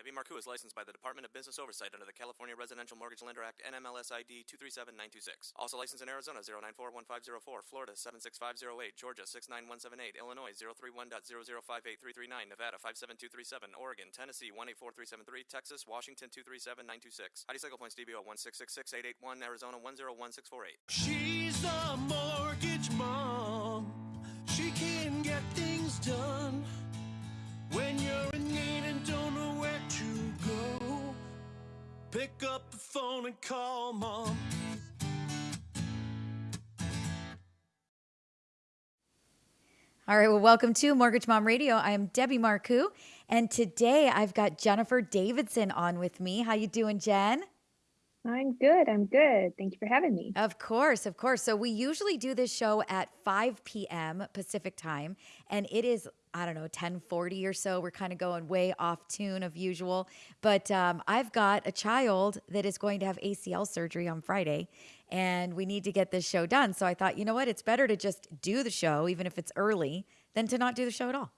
Debbie Marcoux is licensed by the Department of Business Oversight under the California Residential Mortgage Lender Act NMLS ID 237926. Also licensed in Arizona 0941504, Florida 76508, Georgia 69178, Illinois 031.0058339, Nevada 57237, Oregon, Tennessee 184373, Texas, Washington 237926. ID cycle points DBO 1666881, Arizona 101648. She's a mortgage mom. She can get things done when you're in need and don't know where to go. Pick up the phone and call mom. All right, well, welcome to Mortgage Mom Radio. I am Debbie Marcoux, and today I've got Jennifer Davidson on with me. How you doing, Jen? I'm good. I'm good. Thank you for having me. Of course, of course. So we usually do this show at 5 p.m. Pacific time, and it is I don't know 10:40 or so. We're kind of going way off tune of usual, but um, I've got a child that is going to have ACL surgery on Friday, and we need to get this show done. So I thought, you know what? It's better to just do the show, even if it's early, than to not do the show at all?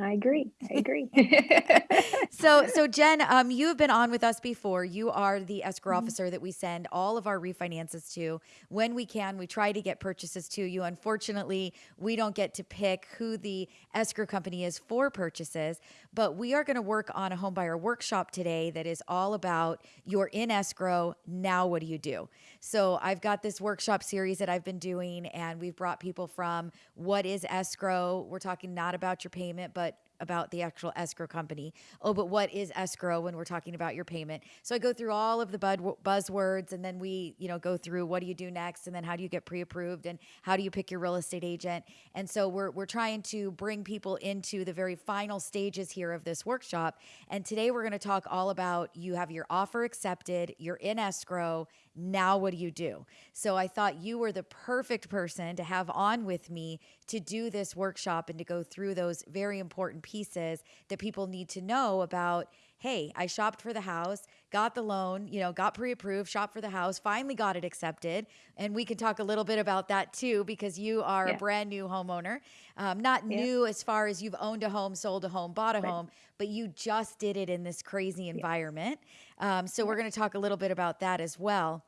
I agree. I agree. so so Jen, um, you have been on with us before. You are the escrow Mm-hmm. officer that we send all of our refinances to. When we can, we try to get purchases to you. Unfortunately, we don't get to pick who the escrow company is for purchases, but we are going to work on a home buyer workshop today that is all about you're in escrow. Now what do you do? So I've got this workshop series that I've been doing, and we've brought people from what is escrow. We're talking not about your payment, but about the actual escrow company. Oh, but what is escrow when we're talking about your payment? So I go through all of the buzzwords and then we, you know, go through what do you do next and then how do you get pre-approved and how do you pick your real estate agent? And so we're we're trying to bring people into the very final stages here of this workshop. And today we're going to talk all about you have your offer accepted, you're in escrow, now what do you do? So I thought you were the perfect person to have on with me to do this workshop and to go through those very important pieces that people need to know about hey, I shopped for the house, got the loan, you know, got pre-approved, shopped for the house, finally got it accepted, and we can talk a little bit about that too because you are a brand new homeowner, um, not Yeah. new as far as you've owned a home, sold a home, bought a Right. home, but you just did it in this crazy environment. Um, so we're going to talk a little bit about that as well.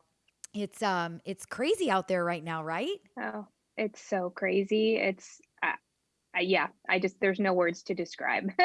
It's um it's crazy out there right now, right? Oh, it's so crazy. It's, uh, yeah, I just, there's no words to describe.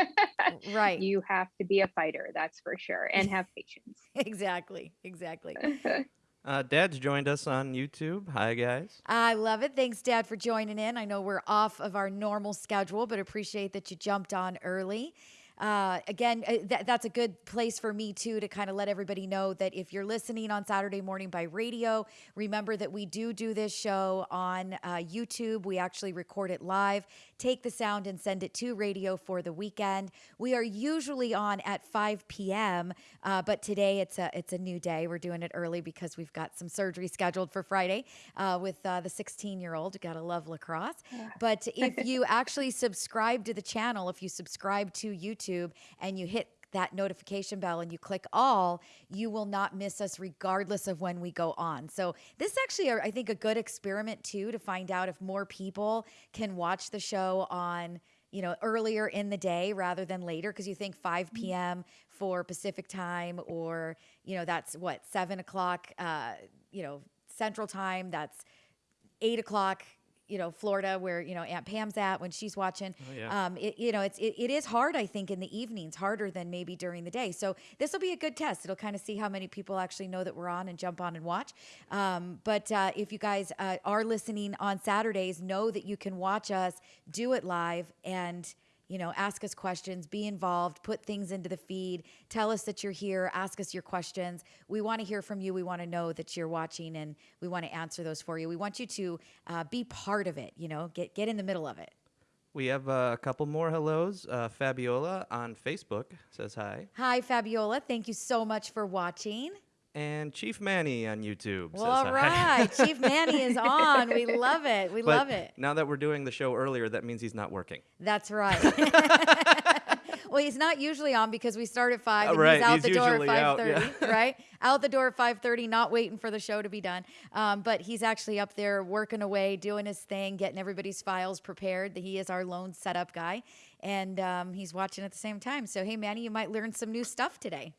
Right. You have to be a fighter, that's for sure, and have patience. exactly. Exactly. Uh, Dad's joined us on YouTube. Hi, guys. I love it. Thanks, Dad, for joining in. I know we're off of our normal schedule, but appreciate that you jumped on early. Uh, again, uh, th- that's a good place for me too to kind of let everybody know that if you're listening on Saturday morning by radio, remember that we do do this show on uh, YouTube. We actually record it live, take the sound, and send it to radio for the weekend. We are usually on at 5 p.m., uh, but today it's a it's a new day. We're doing it early because we've got some surgery scheduled for Friday uh, with uh, the 16 year old. Gotta love lacrosse. But if you actually subscribe to the channel, if you subscribe to YouTube and you hit that notification bell and you click all, you will not miss us regardless of when we go on. So this is actually, I think, a good experiment too to find out if more people can watch the show on you know earlier in the day rather than later because you think 5 p.m for pacific time or you know that's what 7 o'clock uh, you know central time that's eight o'clock, you know, Florida, where you know Aunt Pam's at when she's watching. Oh, yeah. Um, it, you know, it's it, it is hard, I think, in the evenings, harder than maybe during the day. So this will be a good test. It'll kind of see how many people actually know that we're on and jump on and watch. Um, but uh, if you guys uh, are listening on Saturdays, know that you can watch us do it live and you know, ask us questions, be involved, put things into the feed, tell us that you're here, ask us your questions. We want to hear from you. We want to know that you're watching and we want to answer those for you. We want you to uh, be part of it, you know, get, get in the middle of it. We have uh, a couple more hellos. Uh, Fabiola on Facebook says hi. Hi, Fabiola. Thank you so much for watching. And Chief Manny on YouTube Well, all right. Chief Manny is on. We love it. We But love it. Now that we're doing the show earlier, that means he's not working. That's right. well, he's not usually on because we start at five Uh, and right, he's out he's the door at five out, yeah. Right, out the door at five thirty, not waiting for the show to be done. Um, but he's actually up there working away, doing his thing, getting everybody's files prepared. He is our loan setup guy, and um, he's watching at the same time. So, hey, Manny, you might learn some new stuff today.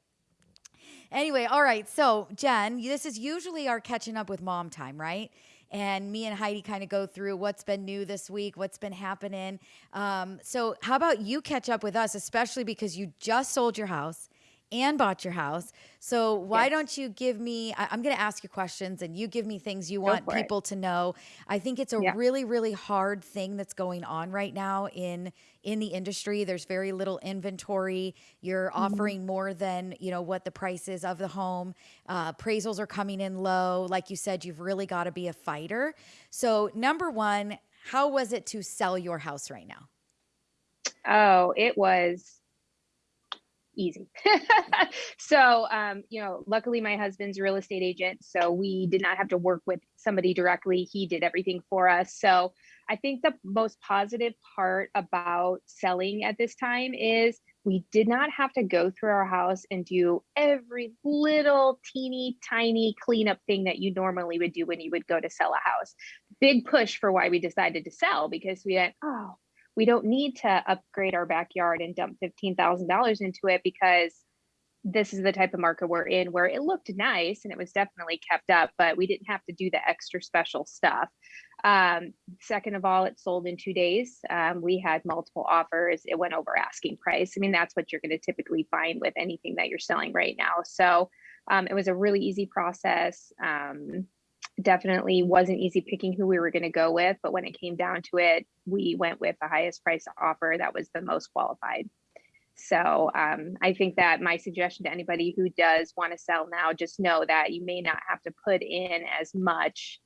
Anyway, all right. So, Jen, this is usually our catching up with mom time, right? And me and Heidi kind of go through what's been new this week, what's been happening. Um, so, how about you catch up with us, especially because you just sold your house and bought your house. So why Yes. don't you give me? I, am going to ask you questions, and you give me things you want for it. people to know. I think it's a Yeah. really, really hard thing that's going on right now in in the industry. There's very little inventory. You're Mm-hmm. offering more than you know what the price is of the home. Uh, appraisals are coming in low. Like you said, you've really got to be a fighter. So number one, how was it to sell your house right now? Oh, it was easy. so, um, you know, luckily my husband's a real estate agent, so we did not have to work with somebody directly. He did everything for us. So, I think the most positive part about selling at this time is we did not have to go through our house and do every little teeny tiny cleanup thing that you normally would do when you would go to sell a house. Big push for why we decided to sell because we went, oh, we don't need to upgrade our backyard and dump $15,000 into it because this is the type of market we're in where it looked nice and it was definitely kept up, but we didn't have to do the extra special stuff. Um, second of all, it sold in two days. Um, we had multiple offers. It went over asking price. I mean, that's what you're going to typically find with anything that you're selling right now. So um, it was a really easy process. Um, definitely wasn't easy picking who we were going to go with, but when it came down to it, we went with the highest price offer that was the most qualified. So um, I think that my suggestion to anybody who does want to sell now, just know that you may not have to put in as much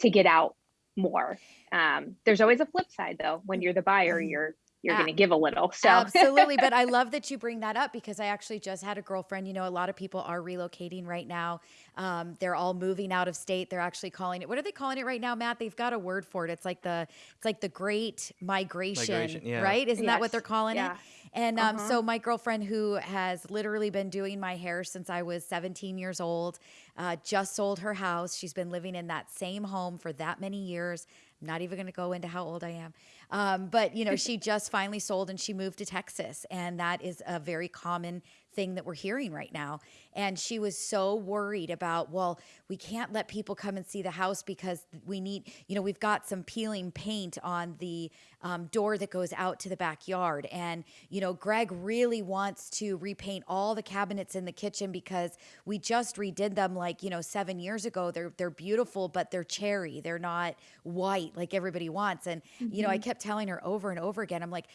to get out more. Um, there's always a flip side though. When you're the buyer, you're you're going to give a little. So Absolutely. But I love that you bring that up because I actually just had a girlfriend. You know, a lot of people are relocating right now. Um, they're all moving out of state. They're actually calling it, what are they calling it right now, Matt? They've got a word for it. It's like the, it's like the great migration, Migration, yeah. right? Isn't that what they're calling yeah. it? And um, Uh-huh. so my girlfriend, who has literally been doing my hair since I was 17 years old, uh, just sold her house. She's been living in that same home for that many years. I'm not even going to go into how old I am. Um, but, you know, she just finally sold and she moved to Texas. And that is a very common thing that we're hearing right now. And she was so worried about, well, we can't let people come and see the house because we need, you know, we've got some peeling paint on the um, door that goes out to the backyard. And, you know, Greg really wants to repaint all the cabinets in the kitchen because we just redid them like, you know, seven years ago. They're, they're beautiful, but they're cherry. They're not white like everybody wants. And, you know, I kept telling her over and over again, I'm like,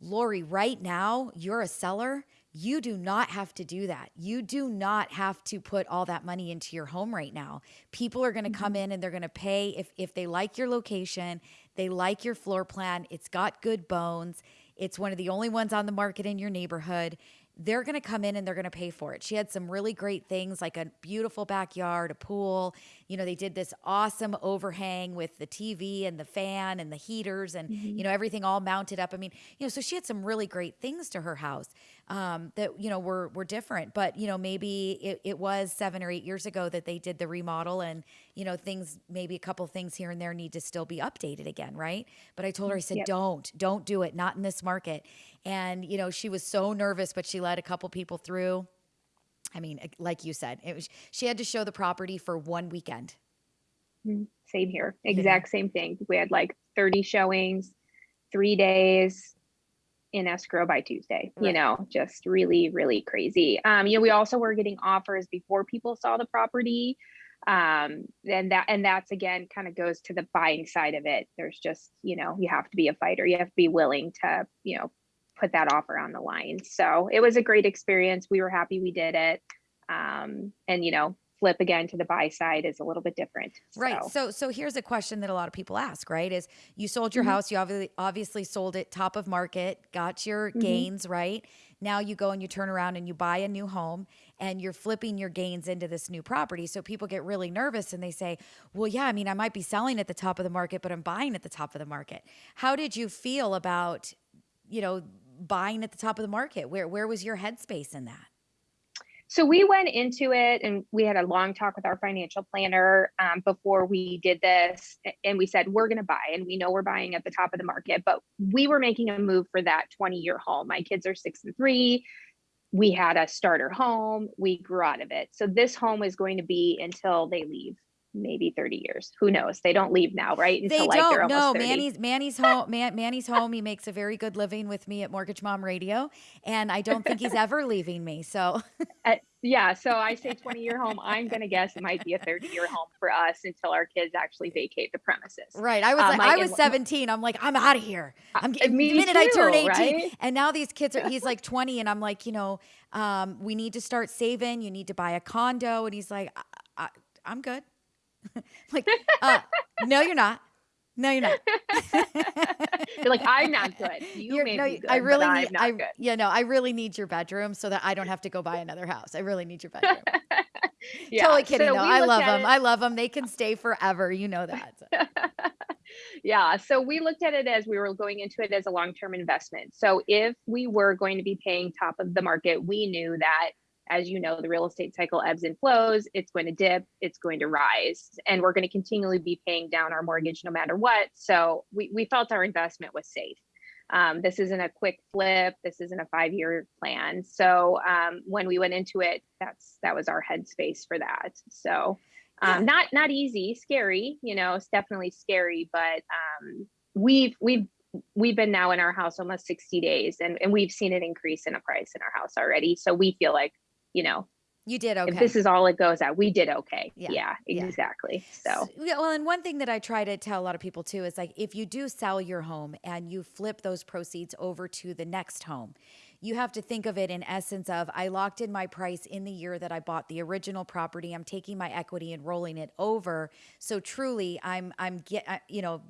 Lori, right now, you're a seller. You do not have to do that. You do not have to put all that money into your home right now. People are going to come mm-hmm. in and they're going to pay if if they like your location, they like your floor plan, it's got good bones, it's one of the only ones on the market in your neighborhood. They're going to come in and they're going to pay for it. She had some really great things like a beautiful backyard, a pool. You know, they did this awesome overhang with the TV and the fan and the heaters and, you mm-hmm. know, everything all mounted up. I mean, you know, so she had some really great things to her house um, that, you know, were, were different. But, you know, maybe it, it was seven or eight years ago that they did the remodel and, you know, things, maybe a couple things here and there need to still be updated again. Right. But I told her, I said, Yep. don't, don't do it. Not in this market. And, you know, she was so nervous, but she let a couple people through. I mean, like you said, it was, she had to show the property for one weekend. Mm, Same here. Exact same thing. We had like 30 showings, three days in escrow by Tuesday, you know, just really, really crazy. Um, you know, we also were getting offers before people saw the property. Um, and that, and that's again kind of goes to the buying side of it. There's just, you know, you have to be a fighter. You have to be willing to, you know, put that offer on the line. So it was a great experience. We were happy we did it. Um, and, you know, flip again to the buy side is a little bit different. Right. So. So so here's a question that a lot of people ask, right? Is you sold your Mhm. house, you obviously obviously sold it top of market, got your Mhm. gains, right? Now you go and you turn around and you buy a new home and you're flipping your gains into this new property. So people get really nervous and they say, "Well, yeah, I mean, I might be selling at the top of the market, but I'm buying at the top of the market." How did you feel about, you know, buying at the top of the market? Where where was your headspace in that? So we went into it and we had a long talk with our financial planner um, before we did this. And we said, we're going to buy, and we know we're buying at the top of the market, but we were making a move for that 20 year home. My kids are six and three. We had a starter home. We grew out of it. So this home is going to be until they leave, maybe 30 years. Who knows? They don't leave now, right? They Until like they're don't. No, almost 30. Manny's Manny's home. Man, Manny's home. He makes a very good living with me at Mortgage Mom Radio, and I don't think he's ever leaving me. So Uh, yeah, so I say 20 year home. I'm going to guess it might be a 30 year home for us until our kids actually vacate the premises. right, I was Um, like, I- I was and- 17. I'm like, I'm out of here. I'm Uh, getting me the minute I turn 18, right? and now these kids are. He's like 20, and I'm like, you know, um, we need to start saving. You need to buy a condo, and he's like, I, I, I'm good. Like, uh, no, you're not. No, you're not. You're like, I'm not good. You You're- may no, be good, I really need. I good. yeah, no, I really need your bedroom so that I don't have to go buy another house. I really need your bedroom. Yeah, totally kidding so though. I love them. it- I love them. They can stay forever. You know that. So- yeah, so we looked at it as we were going into it as a long term investment. So if we were going to be paying top of the market, we knew that. As you know, the real estate cycle ebbs and flows. It's going to dip, it's going to rise, and we're going to continually be paying down our mortgage no matter what. So we, we felt our investment was safe. Um, this isn't a quick flip. This isn't a five year plan. So um, when we went into it, that's that was our headspace for that. So um, not not easy, scary. You know, it's definitely scary, but um, we've we've we've been now in our house almost 60 days and, and we've seen an increase in a price in our house already. So we feel like, you know, You did okay. if this is all it goes at, we did okay. Yeah, Yeah, yeah. exactly. So S- yeah, well, and one thing that I try to tell a lot of people too is like if you do sell your home and you flip those proceeds over to the next home, you have to think of it in essence of I locked in my price in the year that I bought the original property. I'm taking my equity and rolling it over. So truly, I'm I'm get uh, you know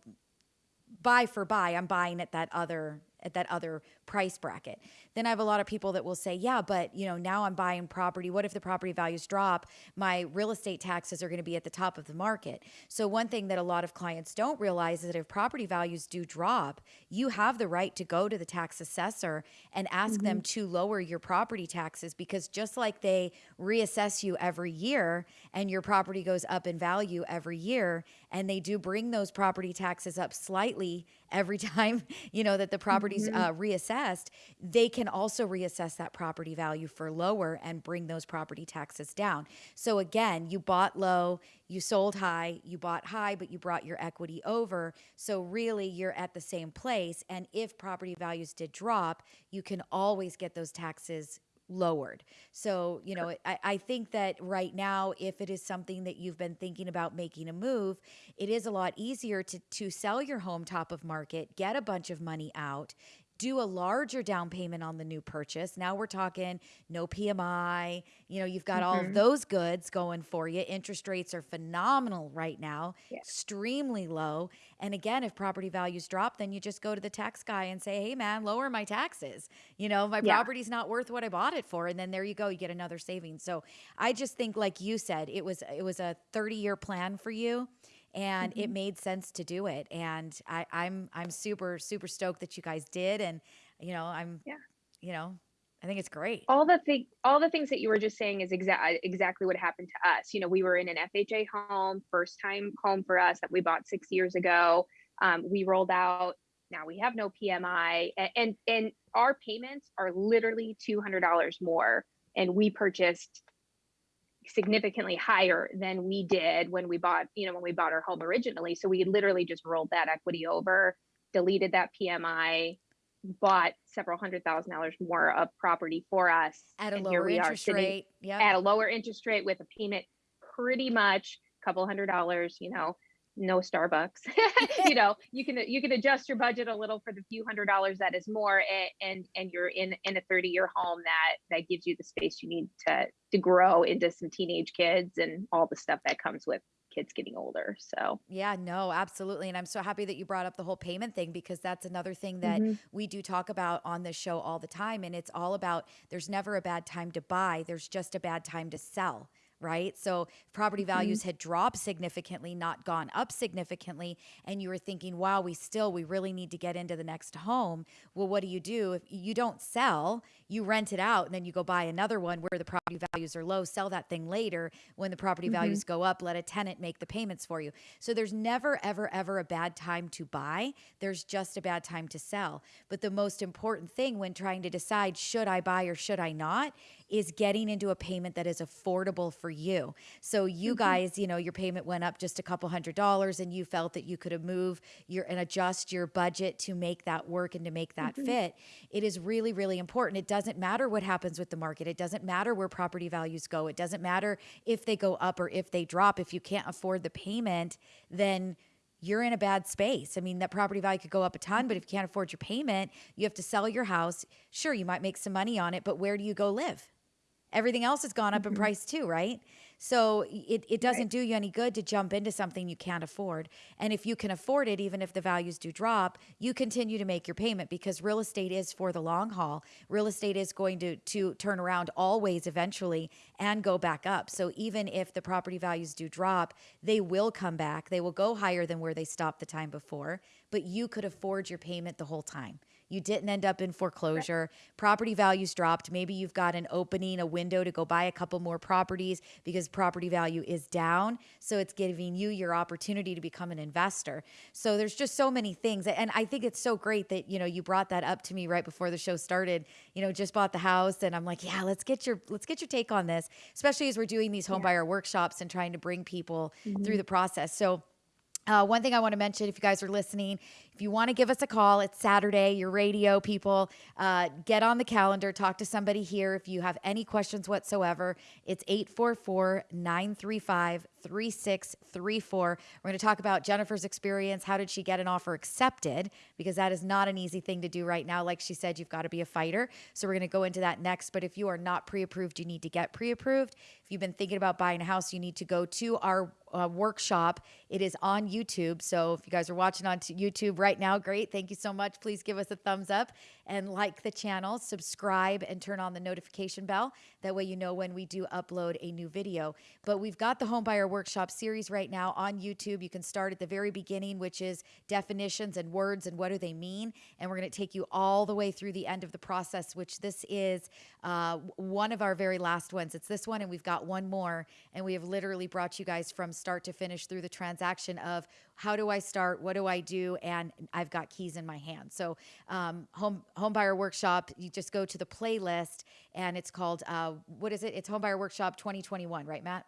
buy for buy i'm buying at that other at that other price bracket. Then i have a lot of people that will say yeah but you know now i'm buying property. What if the property values drop? My real estate taxes are going to be at the top of the market. So one thing that a lot of clients don't realize is that if property values do drop you have the right to go to the tax assessor and ask them to lower your property taxes because just like they reassess you every year and your property goes up in value every year and they do bring those property taxes up slightly every time you know that the property's uh, reassessed they can also reassess that property value for lower and bring those property taxes down. So again you bought low you sold high you bought high but you brought your equity over. So really you're at the same place. And if property values did drop you can always get those taxes lowered. So, you know, I, I think that right now, if it is something that you've been thinking about making a move, it is a lot easier to, to sell your home top of market, get a bunch of money out, do a larger down payment on the new purchase. Now we're talking no PMI. You know, you've got all of mm-hmm. those goods going for you. Interest rates are phenomenal right now, extremely low. And again, if property values drop, then you just go to the tax guy and say, hey, man, lower my taxes. You know, my Yeah. property's not worth what I bought it for. And then there you go, you get another savings. So I just think, like you said, it was it was a 30 year plan for you and it made sense to do it. And I, I'm I'm super super stoked that you guys did, and you know I'm Yeah. you know I think it's great. all the thing all the things that you were just saying is exactly exactly what happened to us you know we were in an fha home first time home for us that we bought six years ago um, we rolled out now we have no pmi a- and and our payments are literally $200 more and we purchased significantly higher than we did when we bought you know when we bought our home originally so we literally just rolled that equity over deleted that pmi bought several hundred thousand dollars more of property for us At a and lower interest rate. Yeah. at a lower interest rate with a payment pretty much a couple hundred dollars you know no starbucks you know you can you can adjust your budget a little for the few hundred dollars that is more and and, and you're in in a 30 year home that that gives you the space you need to to grow into some teenage kids and all the stuff that comes with kids getting older so Yeah, no, absolutely. And I'm so happy that you brought up the whole payment thing because that's another thing that Mhm. we do talk about on this show all the time. And it's all about there's never a bad time to buy, there's just a bad time to sell. Right? So property values mm-hmm. had dropped significantly, not gone up significantly, and you were thinking, wow, we still, we really need to get into the next home. Well, what do you do? If you don't sell, you rent it out, and then you go buy another one where the property values are low, sell that thing later when the property mm-hmm. values go up, let a tenant make the payments for you. So there's never, ever, ever a bad time to buy. There's just a bad time to sell. But the most important thing when trying to decide, should I buy or should I not, is getting into a payment that is affordable for you. So you mm-hmm. guys, you know, your payment went up just a couple hundred dollars and you felt that you could have moved your and adjust your budget to make that work and to make that mm-hmm. fit. It is really really important. It doesn't matter what happens with the market. It doesn't matter where property values go. It doesn't matter if they go up or if they drop. If you can't afford the payment, then you're in a bad space. I mean, that property value could go up a ton, but if you can't afford your payment, you have to sell your house. Sure, you might make some money on it, but where do you go live? Everything else has gone up in mm-hmm. price too, right? So it, it doesn't do you any good to jump into something you can't afford. And if you can afford it, even if the values do drop, you continue to make your payment because real estate is for the long haul. Real estate is going to, to turn around always eventually and go back up. So even if the property values do drop, they will come back. They will go higher than where they stopped the time before, but you could afford your payment the whole time. You didn't end up in foreclosure. Property values dropped. Maybe you've got an opening, a window to go buy a couple more properties because property value is down. So it's giving you your opportunity to become an investor. So there's just so many things. And I think it's so great that, you know, you brought that up to me right before the show started. You know, just bought the house and I'm like, yeah, let's get your let's get your take on this, especially as we're doing these home buyer workshops and trying to bring people through the process. So uh, one thing I want to mention, if you guys are listening, if you want to give us a call, it's Saturday, your radio people, uh, get on the calendar, talk to somebody here. If you have any questions whatsoever, it's 844 935 3634. We're going to talk about Jennifer's experience. How did she get an offer accepted? Because that is not an easy thing to do right now. Like she said, you've got to be a fighter. So we're going to go into that next. But if you are not pre approved, you need to get pre approved. If you've been thinking about buying a house, you need to go to our uh, workshop. It is on YouTube. So if you guys are watching on YouTube right now, great. Thank you so much. Please give us a thumbs up and like the channel, subscribe, and turn on the notification bell. That way you know when we do upload a new video. But we've got the Homebuyer Workshop series right now on YouTube. You can start at the very beginning, which is definitions and words and what do they mean. And we're going to take you all the way through the end of the process, which this is uh, one of our very last ones. It's this one, and we've got one more. And we have literally brought you guys from start to finish through the transaction of how do I start, what do I do, and I've got keys in my hand. So, um, home homebuyer workshop, you just go to the playlist, and it's called uh, what is it? It's homebuyer workshop 2021, right, Matt?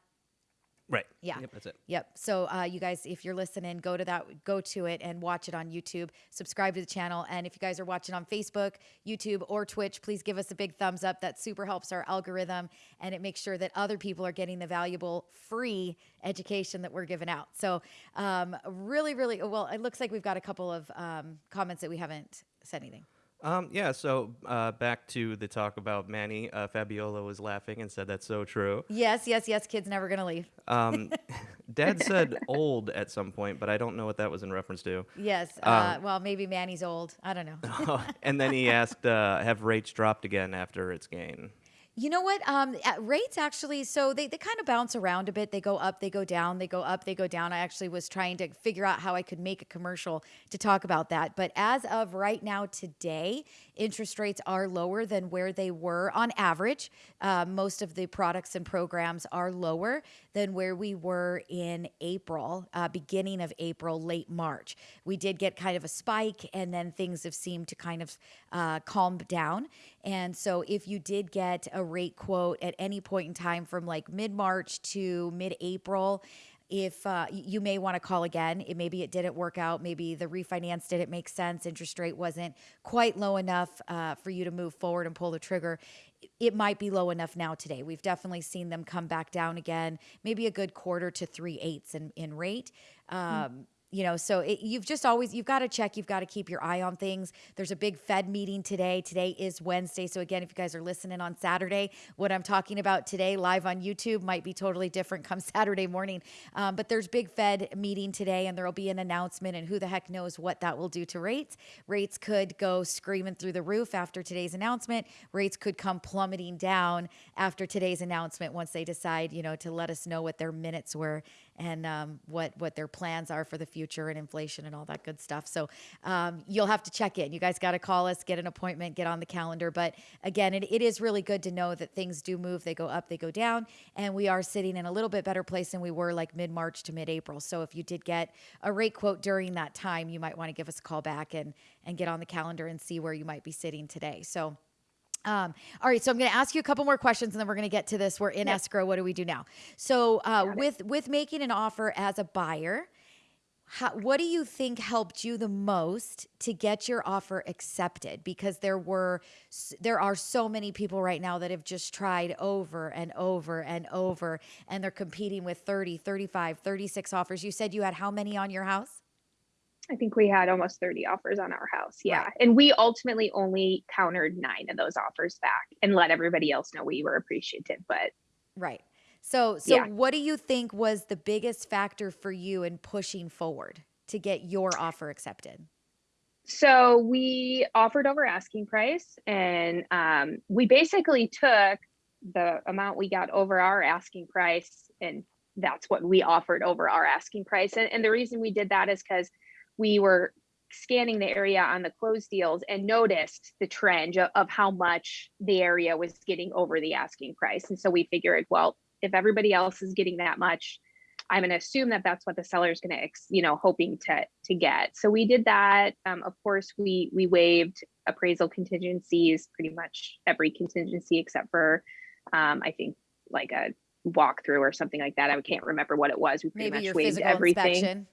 Right. Yeah. Yep, that's it. Yep. So uh, you guys, if you're listening, go to that, go to it and watch it on YouTube. Subscribe to the channel, and if you guys are watching on Facebook, YouTube, or Twitch, please give us a big thumbs up. That super helps our algorithm, and it makes sure that other people are getting the valuable free education that we're giving out. So um, really, really well. It looks like we've got a couple of um, comments that we haven't said anything. Um, yeah, so uh, back to the talk about Manny. Uh, Fabiola was laughing and said that's so true. Yes, yes, yes. Kids never gonna leave. Um, Dad said old at some point, but I don't know what that was in reference to. Yes. Uh, well, maybe Manny's old. I don't know. and then he asked, uh, have rates dropped again after its gain? You know what? Um, at rates actually, so they, they kind of bounce around a bit. They go up, they go down, they go up, they go down. I actually was trying to figure out how I could make a commercial to talk about that. But as of right now, today, interest rates are lower than where they were on average. Uh, most of the products and programs are lower than where we were in April, uh, beginning of April, late March. We did get kind of a spike, and then things have seemed to kind of uh, calm down. And so, if you did get a rate quote at any point in time from like mid March to mid April, if uh, you may want to call again, it, maybe it didn't work out. Maybe the refinance didn't make sense. Interest rate wasn't quite low enough uh, for you to move forward and pull the trigger. It might be low enough now today. We've definitely seen them come back down again, maybe a good quarter to three eighths in, in rate. Um, you know so it, you've just always you've got to check you've got to keep your eye on things. There's a big fed meeting today. Today is wednesday. So again if you guys are listening on saturday what i'm talking about today live on youtube might be totally different come saturday morning. Um, but there's big fed meeting today and there will be an announcement and who the heck knows what that will do to rates. Rates could go screaming through the roof after today's announcement. Rates could come plummeting down after today's announcement once they decide you know to let us know what their minutes were and um, what what their plans are for the future and inflation and all that good stuff. So um, you'll have to check in. You guys got to call us, get an appointment, get on the calendar. But again, it, it is really good to know that things do move. They go up, they go down, and we are sitting in a little bit better place than we were like mid March to mid April. So if you did get a rate quote during that time, you might want to give us a call back and and get on the calendar and see where you might be sitting today. So. Um, all right, so I'm going to ask you a couple more questions, and then we're going to get to this. We're in Yep. escrow. What do we do now? So, uh, with with making an offer as a buyer, how, what do you think helped you the most to get your offer accepted? Because there were there are so many people right now that have just tried over and over and over, and they're competing with 30, 35, 36 offers. You said you had how many on your house? I think we had almost 30 offers on our house. Yeah. Right. And we ultimately only countered nine of those offers back and let everybody else know we were appreciative. But Right. So, so Yeah. what do you think was the biggest factor for you in pushing forward to get your offer accepted? so we offered over asking price and um, we basically took the amount we got over our asking price and that's what we offered over our asking price. And, and the reason we did that is because we were scanning the area on the closed deals and noticed the trend of, how much the area was getting over the asking price. And so we figured, well, if everybody else is getting that much, I'm going to assume that that's what the seller is going to, you know, hoping to to get. So we did that. Um, of course, we we waived appraisal contingencies, pretty much every contingency except for, um, I think like a walkthrough or something like that. I can't remember what it was. We pretty Maybe much waived everything. inspection.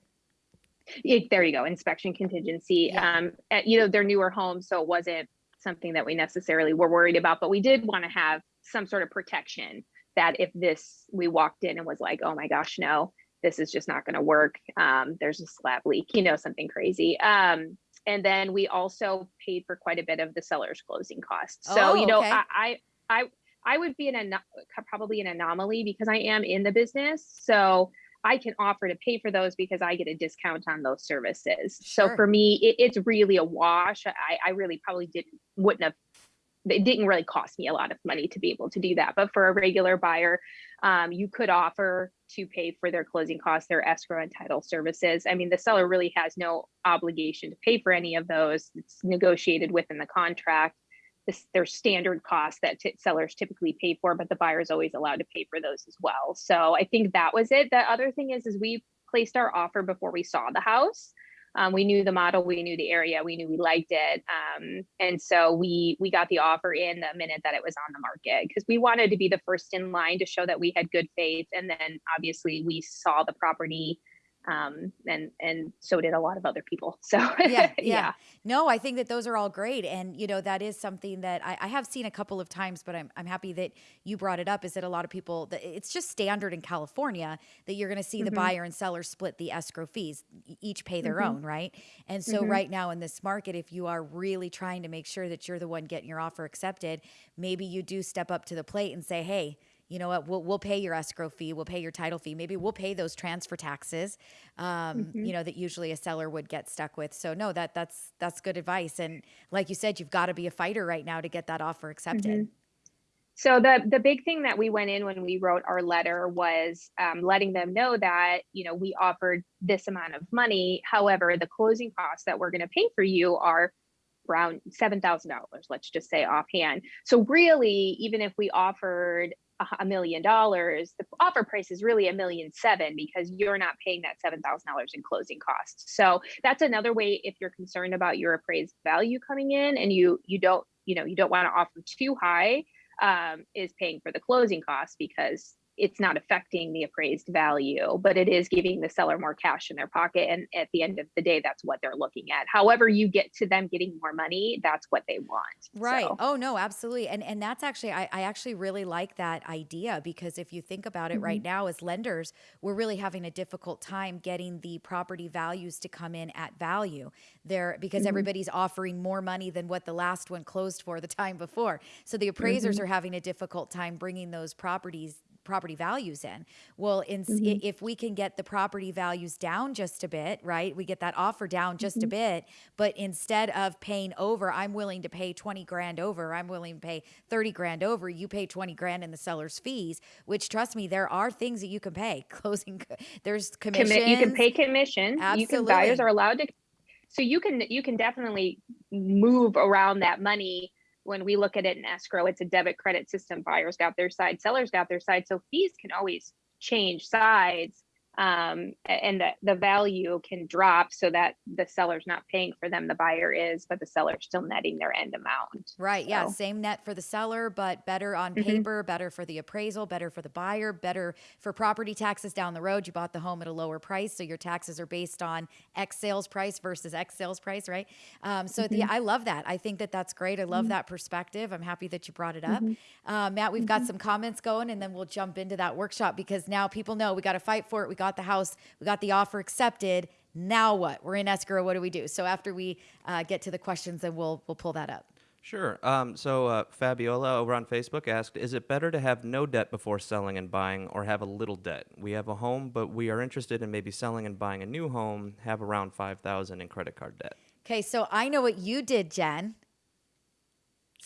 Yeah, there you go, inspection contingency. Yeah. Um, uh, you know, they're newer homes, so it wasn't something that we necessarily were worried about, but we did want to have some sort of protection that if this we walked in and was like, oh my gosh, no, this is just not going to work. Um, there's a slab leak, you know, something crazy. Um, and then we also paid for quite a bit of the seller's closing costs. So, Oh, you know, okay. I, I, I, I would be an probably an anomaly because I am in the business. So I can offer to pay for those because I get a discount on those services. Sure. So for me, it, it's really a wash. I, I really probably didn't wouldn't have. It didn't really cost me a lot of money to be able to do that. But for a regular buyer, um, you could offer to pay for their closing costs, their escrow and title services. I mean, the seller really has no obligation to pay for any of those. It's negotiated within the contract. This, there's standard costs that sellers typically pay for, but the buyer is always allowed to pay for those as well. So I think that was it. The other thing is, is we placed our offer before we saw the house. Um, we knew the model, we knew the area, we knew we liked it, um, and so we we got the offer in the minute that it was on the market because we wanted to be the first in line to show that we had good faith, and then obviously we saw the property, um, and and so did a lot of other people. So yeah, yeah. No, I think that those are all great. And, you know, that is something that I, I have seen a couple of times, but I'm, I'm happy that you brought it up is that a lot of people, that it's just standard in California that you're going to see the Mhm. buyer and seller split the escrow fees, each pay their Mhm. own, right? And so Mhm. right now in this market, if you are really trying to make sure that you're the one getting your offer accepted, maybe you do step up to the plate and say, hey, you know what? We'll, we'll pay your escrow fee. We'll pay your title fee. Maybe we'll pay those transfer taxes, um, Mhm. you know, that usually a seller would get stuck with. So no, that that's that's good advice. And like you said, you've got to be a fighter right now to get that offer accepted. So the the big thing that we went in when we wrote our letter was um, letting them know that you know we offered this amount of money. However, the closing costs that we're going to pay for you are around seven thousand dollars. Let's just say offhand. So really, even if we offered a million dollars, the offer price is really a million seven because you're not paying that seven thousand dollars in closing costs. So that's another way if you're concerned about your appraised value coming in and you you don't you know you don't want to offer too high um, is paying for the closing costs because it's not affecting the appraised value, but it is giving the seller more cash in their pocket. And at the end of the day, that's what they're looking at. However, you get to them getting more money, that's what they want. Right. So, Oh no, absolutely. And and that's actually I, I actually really like that idea because if you think about it right mm-hmm. now as lenders, we're really having a difficult time getting the property values to come in at value. There because mm-hmm. everybody's offering more money than what the last one closed for the time before. So the appraisers mm-hmm. are having a difficult time bringing those properties property values in. Well, in, mm-hmm. i if we can get the property values down just a bit, right? We get that offer down just a mm-hmm. bit, but instead of paying over, I'm willing to pay 20 grand over, I'm willing to pay 30 grand over, you pay 20 grand in the seller's fees, which trust me, there are things that you can pay. Closing there's commission. you can pay commission. You can buyers are allowed to. So you can you can definitely move around that money when we look at it in escrow. It's a debit credit system. Buyers got their side, sellers got their side. So fees can always change sides, um, and the the value can drop so that the seller's not paying for them. The buyer is, but the seller's still netting their end amount. Right. Yeah. Same net for the seller, but better on Mhm. paper, better for the appraisal, better for the buyer, better for property taxes down the road. You bought the home at a lower price. So your taxes are based on X sales price versus X sales price, right? Um, so Mm-hmm. the, I love that. I think that that's great. I love that perspective. I'm happy that you brought it up. Mm-hmm. Uh, Matt, we've got some comments going and then we'll jump into that workshop because now people know we got to fight for it. We got the house, we got the offer accepted. Now what? We're in escrow. What do we do? So after we uh, get to the questions, then we'll we'll pull that up. Sure. Um, so uh, Fabiola over on Facebook asked, "Is it better to have no debt before selling and buying, or have a little debt? We have a home, but we are interested in maybe selling and buying a new home. Have around five thousand in credit card debt." Okay, so I know what you did, Jen.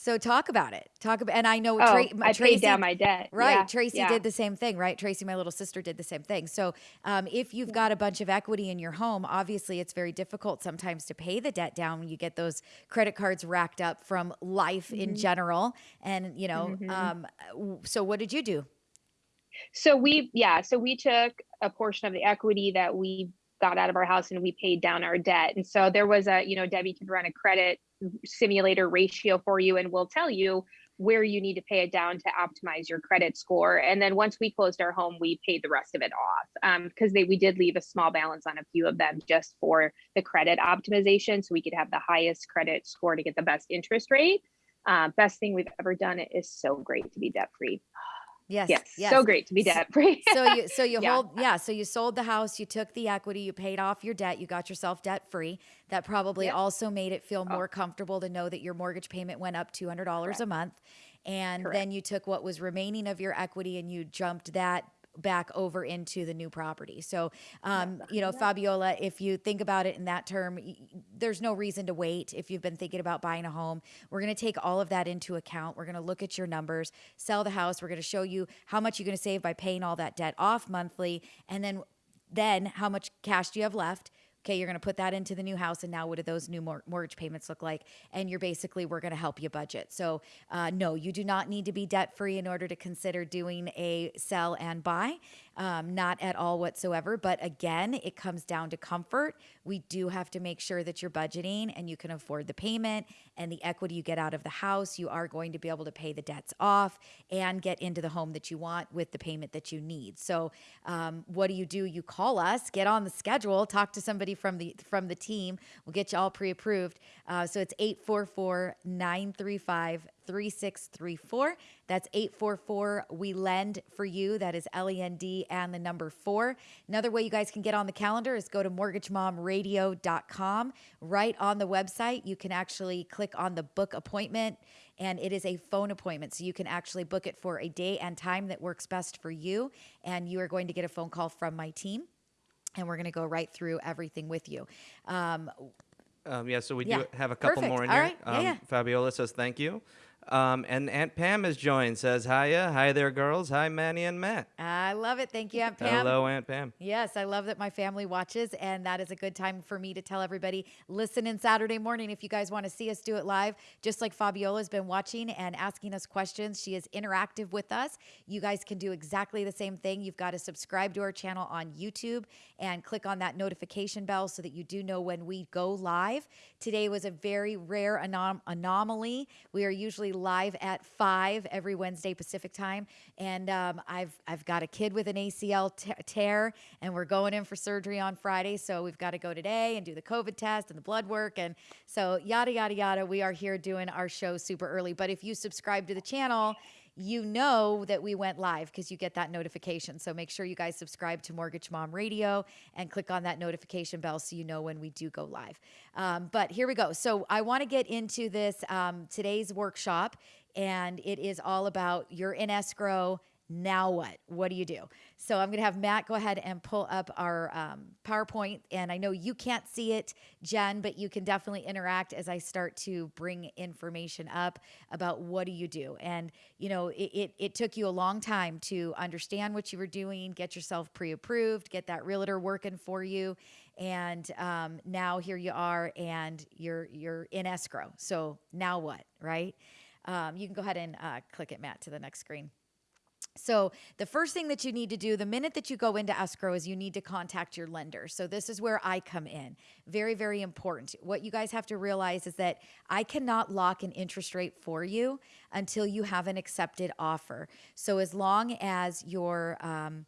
So talk about it. Talk about, and I know Oh, Tra- I Tracy, paid down my debt. Right, Yeah, Tracy yeah. did the same thing, right? Tracy, my little sister, did the same thing. So, um, if you've got a bunch of equity in your home, obviously it's very difficult sometimes to pay the debt down when you get those credit cards racked up from life in Mm-hmm. general. And you know, um, so what did you do? So we, yeah, so we took a portion of the equity that we got out of our house and we paid down our debt. And so there was a, you know, Debbie can run a credit simulator ratio for you and will tell you where you need to pay it down to optimize your credit score. And then once we closed our home, we paid the rest of it off um, because they we did leave a small balance on a few of them just for the credit optimization, so we could have the highest credit score to get the best interest rate. Uh, best thing we've ever done. It is so great to be debt free. Yes, Yes, yes. so great to be debt free. so you so you Yeah. hold yeah so you sold the house you took the equity you paid off your debt you got yourself debt free that probably Yep. also made it feel Oh. more comfortable to know that your mortgage payment went up $200 a month and then you took what was remaining of your equity and you jumped that back over into the new property. So um, you know fabiola if you think about it in that term there's no reason to wait if you've been thinking about buying a home. We're going to take all of that into account. We're going to look at your numbers sell the house. We're going to show you how much you're going to save by paying all that debt off monthly. And then then how much cash do you have left okay you're going to put that into the new house and now what do those new mor- mortgage payments look like? And you're basically we're going to help you budget. So uh, no you do not need to be debt free in order to consider doing a sell and buy um, not at all whatsoever. But again it comes down to comfort. We do have to make sure that you're budgeting and you can afford the payment and the equity you get out of the house. You are going to be able to pay the debts off and get into the home that you want with the payment that you need. So um, what do you do? You call us get on the schedule talk to somebody from the from the team. We'll get you all pre-approved. Uh, so it's 844-935 3634 that's 844 we lend for you that is l-e-n-d and the number four another way you guys can get on the calendar is go to mortgagemomradio.com right on the website you can actually click on the book appointment and it is a phone appointment so you can actually book it for a day and time that works best for you and you are going to get a phone call from my team and we're going to go right through everything with you um, Um, yeah, so we Yeah, do have a couple perfect. more in All here. right, yeah, Um, yeah. Fabiola says thank you. Um, and Aunt Pam has joined, says, Hiya. Hi there, girls. Hi, Manny and Matt. I love it thank you aunt pam Hello, Aunt Pam. Yes, I love that my family watches, and that is a good time for me to tell everybody listen in Saturday morning if you guys want to see us do it live. Just like Fabiola's been watching and asking us questions, she is interactive with us. You guys can do exactly the same thing. You've got to subscribe to our channel on YouTube and click on that notification bell so that you do know when we go live. Today was a very rare anom- anomaly. We are usually live at five every Wednesday Pacific time. And um, I've I've got a kid with an ACL tear, and we're going in for surgery on Friday. So we've got to go today and do the COVID test and the blood work, and so yada yada yada. We are here doing our show super early. But if you subscribe to the channel you know that we went live because you get that notification. So make sure you guys subscribe to Mortgage Mom Radio and click on that notification bell so you know when we do go live. Um, but here we go. So I want to get into this um, today's workshop, and it is all about you're in escrow now what? What do you do? So I'm going to have Matt go ahead and pull up our um, PowerPoint. And I know you can't see it, Jen, but you can definitely interact as I start to bring information up about what do you do. And, you know, it, it, it took you a long time to understand what you were doing, get yourself pre approved, get that realtor working for you. And um, now here you are and you're, you're in escrow. So now what, right? Um, you can go ahead and uh, click it, Matt, to the next screen. So, the first thing that you need to do the minute that you go into escrow is you need to contact your lender. So, this is where I come in. Very, very important. What you guys have to realize is that I cannot lock an interest rate for you until you have an accepted offer. So, as long as your, um,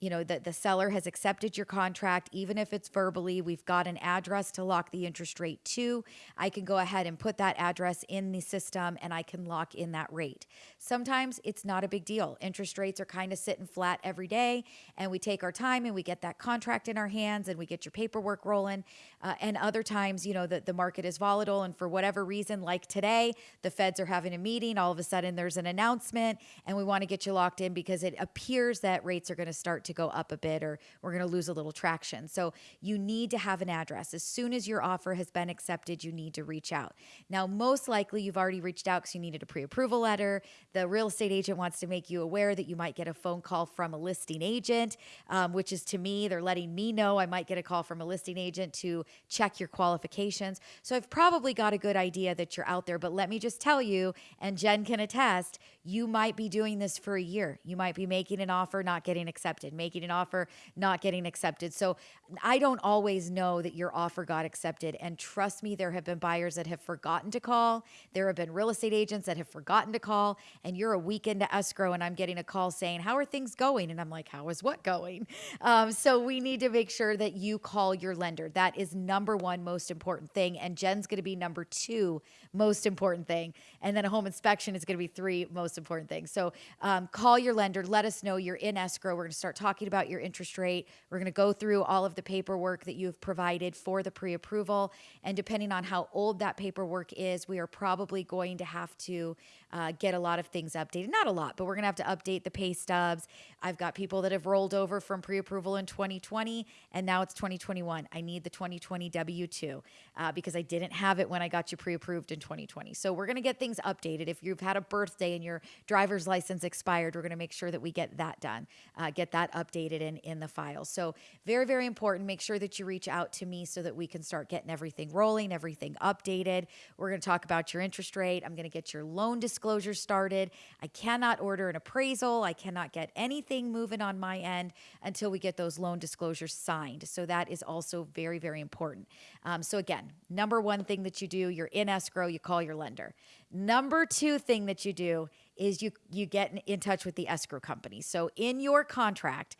you know that the seller has accepted your contract even if it's verbally we've got an address to lock the interest rate to. I can go ahead and put that address in the system and i can lock in that rate. Sometimes it's not a big deal. Interest rates are kind of sitting flat every day and we take our time and we get that contract in our hands and we get your paperwork rolling. Uh, and other times you know that the market is volatile and for whatever reason like today the feds are having a meeting all of a sudden there's an announcement and we want to get you locked in because it appears that rates are going to start to go up a bit or we're going to lose a little traction. So you need to have an address. As soon as your offer has been accepted, you need to reach out. Now, most likely you've already reached out because you needed a pre approval letter. The real estate agent wants to make you aware that you might get a phone call from a listing agent, um, which is to me, they're letting me know I might get a call from a listing agent to check your qualifications. So I've probably got a good idea that you're out there. But let me just tell you, and Jen can attest, you might be doing this for a year. You might be making an offer, not getting accepted, making an offer, not getting accepted. So I don't always know that your offer got accepted. And trust me, there have been buyers that have forgotten to call. There have been real estate agents that have forgotten to call. And you're a week into escrow, and I'm getting a call saying, How are things going? And I'm like, How is what going? Um, so we need to make sure that you call your lender. That is number one most important thing. And Jen's going to be number two most important thing. And then a home inspection is going to be three most important thing. So um, call your lender, let us know you're in escrow. We're going to start talking about your interest rate. We're going to go through all of the paperwork that you've provided for the pre approval. And depending on how old that paperwork is, we are probably going to have to uh, get a lot of things updated. Not a lot, but we're going to have to update the pay stubs. I've got people that have rolled over from pre approval in 2020 and now it's 2021. I need the 2020 W 2 uh, because I didn't have it when I got you pre approved in 2020. So we're going to get things updated. If you've had a birthday and your driver's license expired, we're going to make sure that we get that done, uh, get that updated in, in the file. So very, very important. Make sure that you reach out to me so that we can start getting everything rolling, everything updated. We're going to talk about your interest rate. I'm going to get your loan disclosure started. I cannot order an appraisal. I cannot get anything moving on my end until we get those loan disclosures signed. So that is also very, very important. Um, so again, number one thing that you do, you're in escrow, you call your lender. Number two thing that you do is you you get in, in touch with the escrow company. So in your contract,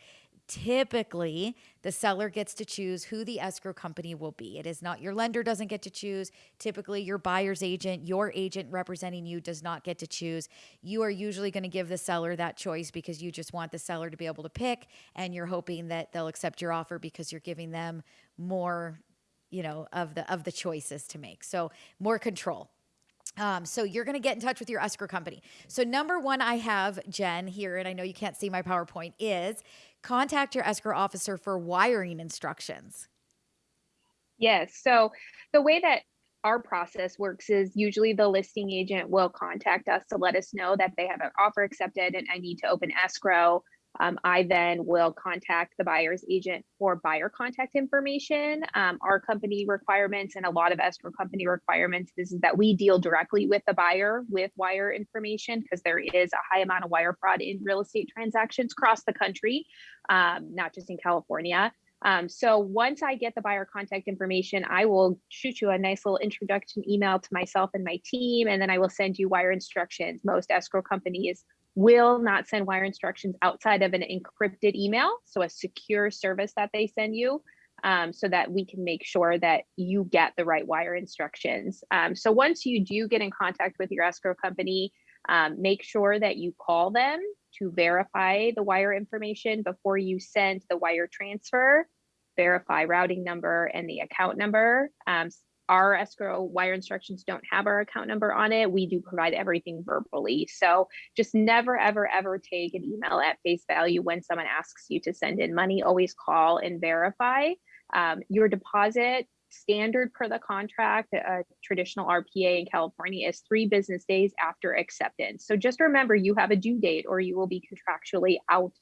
typically the seller gets to choose who the escrow company will be. It is not your lender doesn't get to choose. Typically your buyer's agent, your agent representing you does not get to choose. You are usually going to give the seller that choice because you just want the seller to be able to pick and you're hoping that they'll accept your offer because you're giving them more you know of the of the choices to make so more control um, so you're going to get in touch with your escrow company. So number one, I have Jen here, and I know you can't see my PowerPoint. Is contact your escrow officer for wiring instructions. Yes. So the way that our process works is usually the listing agent will contact us to let us know that they have an offer accepted and I need to open escrow. Um, I then will contact the buyer's agent for buyer contact information. Um, our company requirements and a lot of escrow company requirements is that we deal directly with the buyer with wire information because there is a high amount of wire fraud in real estate transactions across the country, um, not just in California. Um, so once I get the buyer contact information, I will shoot you a nice little introduction email to myself and my team, and then I will send you wire instructions. Most escrow companies will not send wire instructions outside of an encrypted email, so a secure service that they send you. Um, so that we can make sure that you get the right wire instructions. Um, so once you do get in contact with your escrow company, um, make sure that you call them to verify the wire information before you send the wire transfer, verify routing number and the account number. Our escrow wire instructions don't have our account number on it. We do provide everything verbally. So just never, ever, ever take an email at face value when someone asks you to send in money. Always call and verify. Um, your deposit standard per the contract, a traditional RPA in California is three business days after acceptance. So just remember you have a due date or you will be contractually out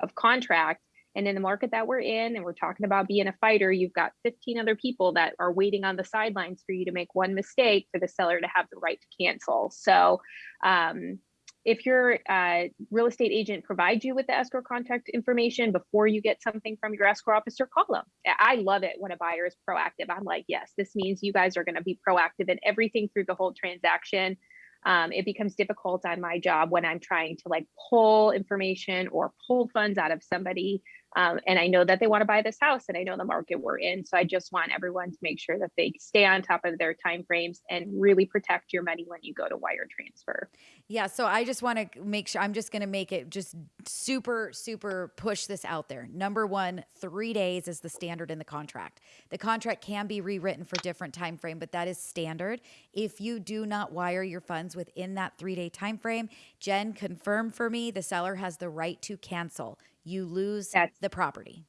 of contract. And in the market that we're in, and we're talking about being a fighter, you've got 15 other people that are waiting on the sidelines for you to make one mistake for the seller to have the right to cancel. So um, if your uh, real estate agent provides you with the escrow contact information before you get something from your escrow officer, call them. I love it when a buyer is proactive. I'm like, yes, this means you guys are going to be proactive in everything through the whole transaction. Um, it becomes difficult on my job when I'm trying to like pull information or pull funds out of somebody um, and I know that they want to buy this house and I know the market we're in. So I just want everyone to make sure that they stay on top of their timeframes and really protect your money when you go to wire transfer. Yeah. So I just want to make sure I'm just going to make it just super, super push this out there. Number one, three days is the standard in the contract. The contract can be rewritten for different time frame, but that is standard. If you do not wire your funds within that three day time frame, Jen confirmed for me the seller has the right to cancel you lose That's, the property.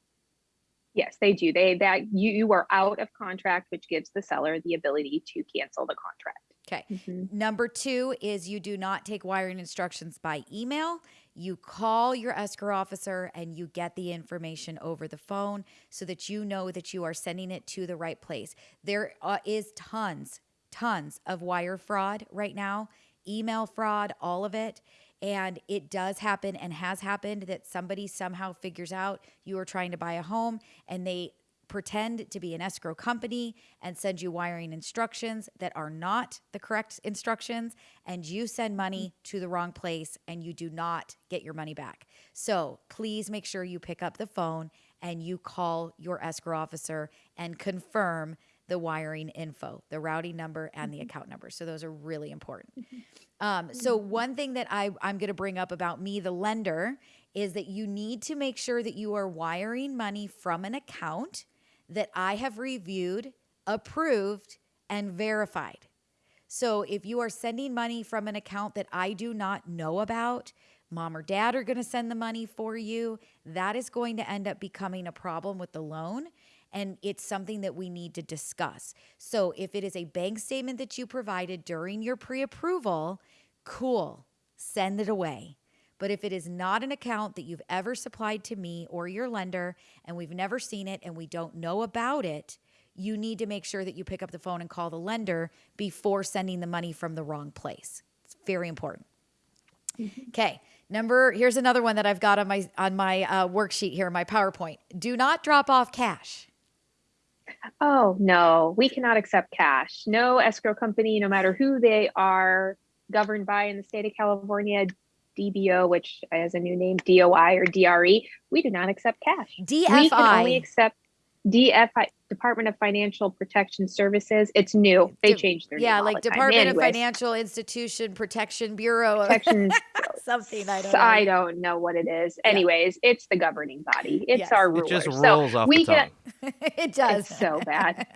Yes, they do. They that you you are out of contract, which gives the seller the ability to cancel the contract. Okay. Mm-hmm. Number two is you do not take wiring instructions by email. You call your escrow officer and you get the information over the phone so that you know that you are sending it to the right place. There uh, is tons, tons of wire fraud right now, email fraud, all of it. And it does happen and has happened that somebody somehow figures out you are trying to buy a home and they pretend to be an escrow company and send you wiring instructions that are not the correct instructions and you send money mm. to the wrong place and you do not get your money back. So, please make sure you pick up the phone and you call your escrow officer and confirm the wiring info, the routing number and the mm-hmm. account number. So those are really important. Mm-hmm. Um, so mm-hmm. one thing that I, I'm going to bring up about me, the lender, is that you need to make sure that you are wiring money from an account that I have reviewed, approved, and verified. So if you are sending money from an account that I do not know about, mom or dad are going to send the money for you, that is going to end up becoming a problem with the loan and it's something that we need to discuss. So if it is a bank statement that you provided during your pre approval, cool, send it away. But if it is not an account that you've ever supplied to me or your lender and we've never seen it and we don't know about it, you need to make sure that you pick up the phone and call the lender before sending the money from the wrong place. It's very important. Mm-hmm. Okay. Number here's another one that I've got on my on my uh, worksheet here, my PowerPoint. Do not drop off cash. Oh, no, we cannot accept cash. No escrow company, no matter who they are, governed by in the state of California, DBO, which has a new name, DOI or DRE, we do not accept cash. DFI. We can only accept DFI, Department of Financial Protection Services. It's new. They De- changed their yeah, like Department of Financial Institution Protection Bureau. Protection something. I don't. Know. I don't know what it is. Yeah. Anyways, it's the governing body. It's yes. our ruler. It just rolls so off we the tongue. Can, it does. It's so bad.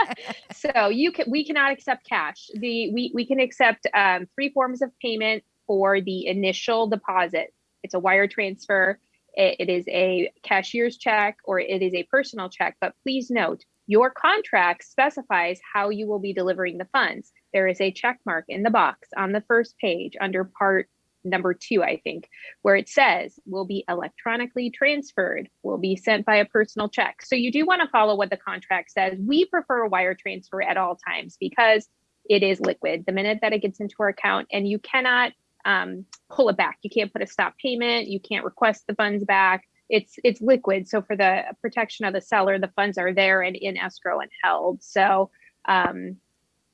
so you can. We cannot accept cash. The we we can accept um, three forms of payment for the initial deposit. It's a wire transfer it, is a cashier's check or it is a personal check. But please note, your contract specifies how you will be delivering the funds. There is a check mark in the box on the first page under part number two, I think, where it says will be electronically transferred, will be sent by a personal check. So you do want to follow what the contract says. We prefer a wire transfer at all times because it is liquid the minute that it gets into our account, and you cannot um, pull it back. You can't put a stop payment. You can't request the funds back. it's it's liquid. So for the protection of the seller, the funds are there and in escrow and held. So um,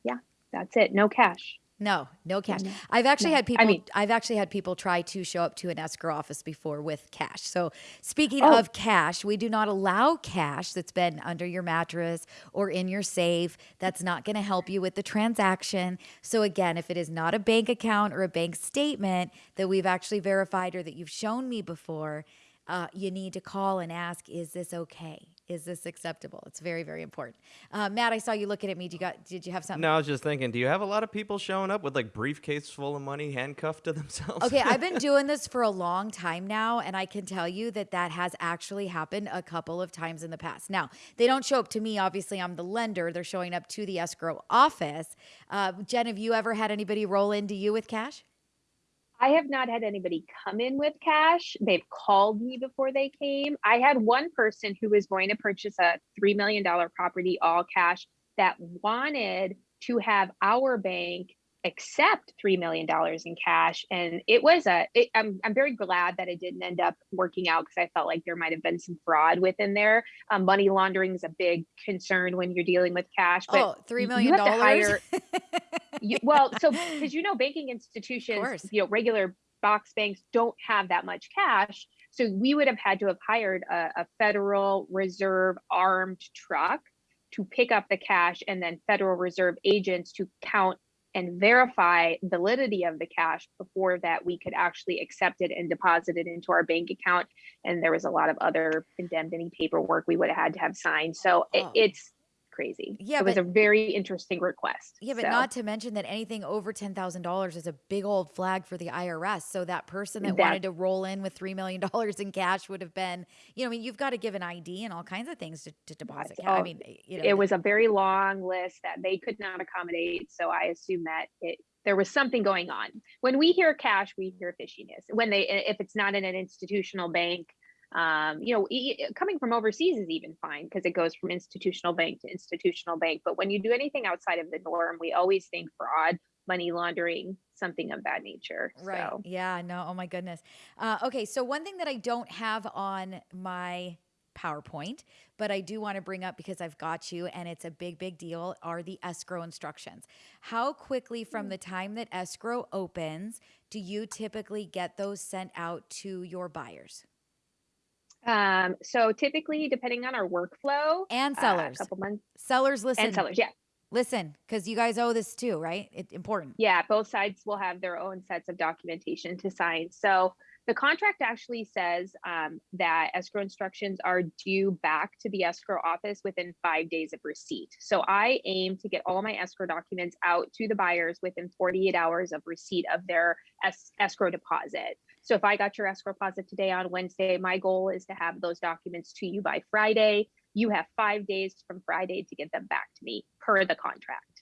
yeah, that's it. No cash. No, no cash. I've actually No. had I people. mean- I've actually had people try to show up to an escrow office before with cash. So speaking Oh. of cash, we do not allow cash that's been under your mattress or in your safe. That's not going to help you with the transaction. So again, if it is not a bank account or a bank statement that we've actually verified or that you've shown me before, uh, you need to call and ask, "Is this okay? Is this acceptable?" It's very, very important. Uh, Matt, I saw you looking at me. Did you got? Did you have something? No, I was just thinking, do you have a lot of people showing up with like briefcase full of money handcuffed to themselves? Okay, I've been doing this for a long time now, and I can tell you that that has actually happened a couple of times in the past. Now, they don't show up to me. Obviously, I'm the lender. They're showing up to the escrow office. Uh, Jen, have you ever had anybody roll into you with cash? I have not had anybody come in with cash. They've called me before they came. I had one person who was going to purchase a $3 million property all cash that wanted to have our bank accept $3 million in cash. And it was a. It, I'm, I'm very glad that it didn't end up working out because I felt like there might have been some fraud within there. Um, money laundering is a big concern when you're dealing with cash. But oh, $3 you have to hire- you, well, so because you know, banking institutions, you know, regular box banks don't have that much cash. So we would have had to have hired a, a Federal Reserve armed truck to pick up the cash and then Federal Reserve agents to count and verify validity of the cash before that we could actually accept it and deposit it into our bank account. And there was a lot of other indemnity paperwork we would have had to have signed. So it, Oh. it's crazy. Yeah, it was but- a very interesting request. Yeah, but So- not to mention that anything over ten thousand dollars is a big old flag for the IRS. So that person that, That- wanted to roll in with three million dollars in cash would have been, you know, I mean, you've got to give an ID and all kinds of things to, to deposit. Cash. I Oh, mean, eh, you know, it was a very long list that they could not accommodate. So I assume that it there was something going on. When we hear cash, we hear fishiness. When they if it's not in an institutional bank, um, you know, e- coming from overseas is even fine because it goes from institutional bank to institutional bank. But when you do anything outside of the norm, we always think fraud, money laundering, something of that nature. Right. So Yeah. No. Oh my goodness. Uh, okay. So one thing that I don't have on my PowerPoint, but I do want to bring up because I've got you and it's a big, big deal are the escrow instructions. How quickly from the time that escrow opens do you typically get those sent out to your buyers um, so typically depending on our workflow, and uh, sellers? a couple months sellers, listen. and sellers, yeah. Listen, because you guys owe this too, right? It's important. Yeah, both sides will have their own sets of documentation to sign. So the contract actually says um, that escrow instructions are due back to the escrow office within five days of receipt. So I aim to get all my escrow documents out to the buyers within 48 hours of receipt of their es- escrow deposit. So if I got your escrow deposit today on Wednesday, my goal is to have those documents to you by Friday. You have five days from Friday to get them back to me per the contract.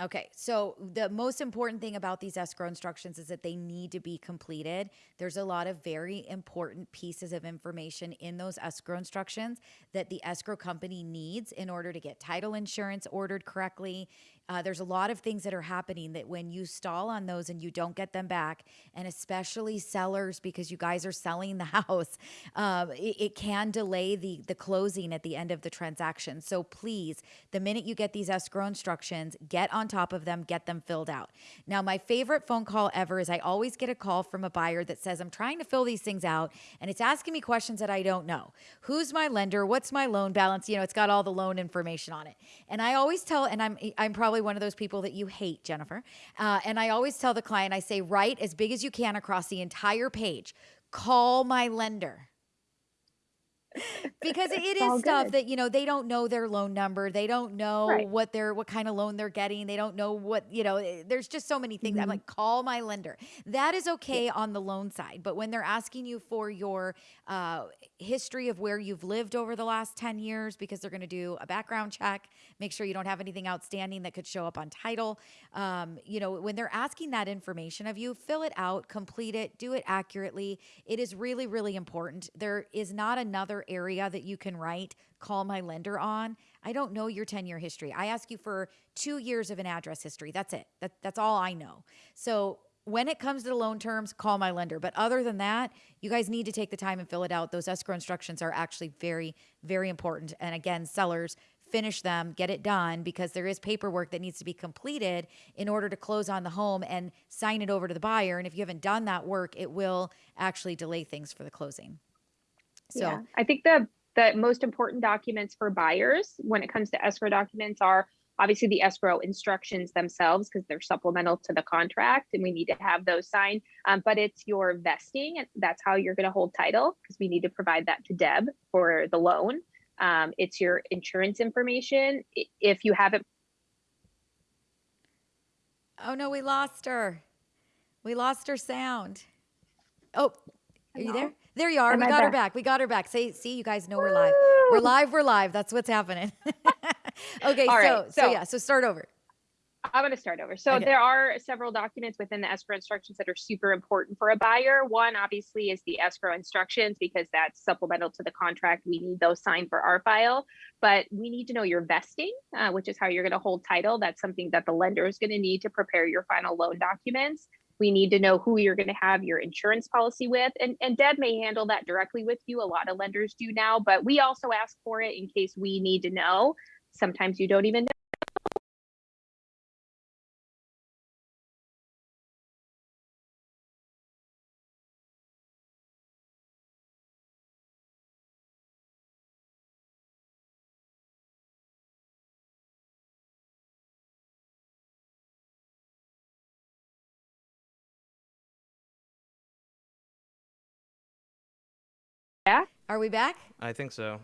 Okay, so the most important thing about these escrow instructions is that they need to be completed. There's a lot of very important pieces of information in those escrow instructions that the escrow company needs in order to get title insurance ordered correctly. Uh, there's a lot of things that are happening that when you stall on those and you don't get them back, and especially sellers because you guys are selling the house, um, it, it can delay the the closing at the end of the transaction. So please, the minute you get these escrow instructions, get on top of them, get them filled out. Now, my favorite phone call ever is I always get a call from a buyer that says, "I'm trying to fill these things out, and it's asking me questions that I don't know. Who's my lender? What's my loan balance? You know, it's got all the loan information on it." And I always tell, and I'm I'm probably one of those people that you hate, Jennifer. Uh, and I always tell the client, I say, write as big as you can across the entire page. Call my lender because it all is stuff good. that you know they don't know their loan number they don't know Right. what they're what kind of loan they're getting they don't know what you know eh, there's just so many things i'm Mhm. like call my lender that is okay on the loan side but when they're asking you for your uh, history of where you've lived over the last 10 years because they're going to do a background check make sure you don't have anything outstanding that could show up on title um, you know when they're asking that information of you fill it out complete it do it accurately it is really really important there is not another area that you can write call my lender on i don't know your 10 year history i ask you for two years of an address history that's it that, that's all i know so when it comes to the loan terms, call my lender. But other than that, you guys need to take the time and fill it out. Those escrow instructions are actually very, very important. And again, sellers, finish them, get it done because there is paperwork that needs to be completed in order to close on the home and sign it over to the buyer. And if you haven't done that work, it will actually delay things for the closing. So, yeah, I think the the most important documents for buyers when it comes to escrow documents are obviously the escrow instructions themselves because they're supplemental to the contract and we need to have those signed. Um, but it's your vesting and that's how you're going to hold title because we need to provide that to Deb for the loan. Um, it's your insurance information. If you haven't oh no, we lost her. We lost her sound. Oh, are you there? There you are. Am we got her back? back. We got her back. Say, see, you guys know we're live. We're live. We're live. That's what's happening. okay, so, right, so so- yeah, so start over. I'm going to start over. So Okay. there are several documents within the escrow instructions that are super important for a buyer. One obviously is the escrow instructions because that's supplemental to the contract. We need those signed for our file, but we need to know your vesting, uh, which is how you're going to hold title. That's something that the lender is going to need to prepare your final loan documents. We need to know who you're going to have your insurance policy with, and and Deb may handle that directly with you. A lot of lenders do now, but we also ask for it in case we need to know. Sometimes you don't even know. Are we back? I think so.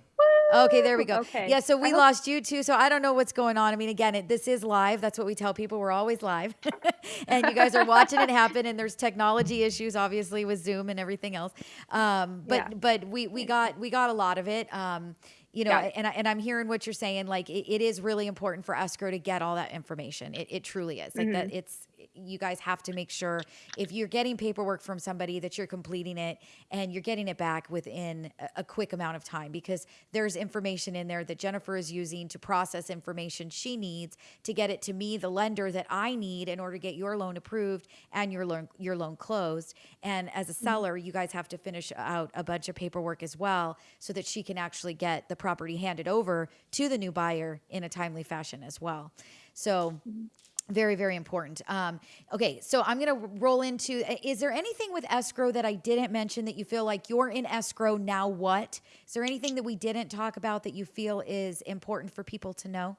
Okay, there we go. Okay. Yeah, so we hope- lost you too. So I don't know what's going on. I mean, again, it, this is live. That's what we tell people. We're always live. and you guys are watching it happen. And there's technology issues, obviously, with Zoom and everything else. Um, but Yeah. but we we got we got a lot of it. Um, you know, Yeah. and I, and I'm hearing what you're saying. Like it, it is really important for escrow to get all that information. It, it truly is. Like Mm-hmm. that. It's you guys have to make sure if you're getting paperwork from somebody that you're completing it and you're getting it back within a, a quick amount of time because there's information in there that Jennifer is using to process information she needs to get it to me, the lender that I need in order to get your loan approved and your loan your loan closed. And as a mm-hmm. seller, you guys have to finish out a bunch of paperwork as well so that she can actually get the property handed over to the new buyer in a timely fashion as well. So mm-hmm. Very very important. Um, okay so i'm going to roll into is there anything with escrow that i didn't mention that you feel like you're in escrow now what? Is there anything that we didn't talk about that you feel is important for people to know?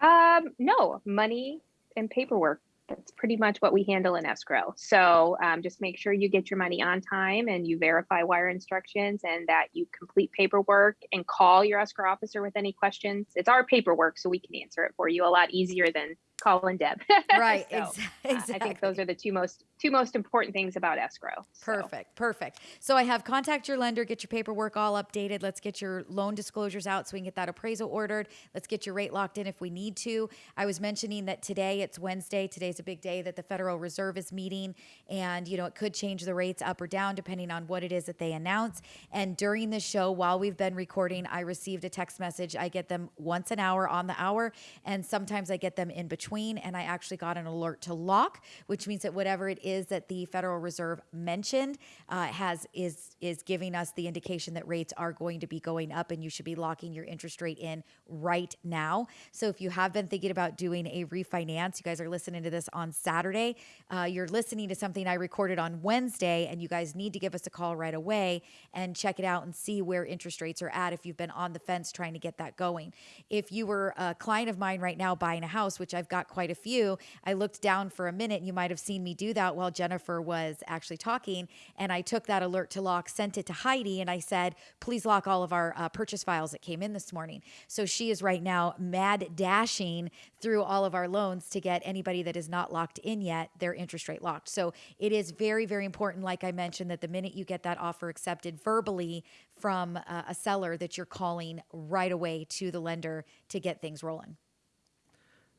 Um, no, money and paperwork. That's pretty much what we handle in escrow. So um, just make sure you get your money on time and you verify wire instructions and that you complete paperwork and call your escrow officer with any questions. It's our paperwork, so we can answer it for you a lot easier than calling Deb. right So, ex- uh, exactly I think those are the two most two most important things about escrow. So, Perfect, perfect. So I have contact your lender, get your paperwork all updated. Let's get your loan disclosures out so we can get that appraisal ordered. Let's get your rate locked in if we need to. I was mentioning that today it's Wednesday. Today's a big day that the Federal Reserve is meeting, and you know it could change the rates up or down depending on what it is that they announce. And during the show, while we've been recording, I received a text message. I get them once an hour on the hour, and sometimes I get them in between. And I actually got an alert to lock, which means that whatever it is that the Federal Reserve mentioned uh, has is is giving us the indication that rates are going to be going up, and you should be locking your interest rate in right now. So if you have been thinking about doing a refinance, you guys are listening to this on Saturday. Uh, you're listening to something I recorded on Wednesday, and you guys need to give us a call right away and check it out and see where interest rates are at if you've been on the fence trying to get that going. If you were a client of mine right now buying a house, which I've got quite a few, I looked down for a minute. You might have seen me do that while Jennifer was actually talking. And I took that alert to lock, sent it to Heidi, and I said, please lock all of our uh, purchase files that came in this morning. So she is right now mad dashing through all of our loans to get anybody that is not locked in yet their interest rate locked. So it is very, very important, like I mentioned, that the minute you get that offer accepted verbally from uh, a seller, that you're calling right away to the lender to get things rolling.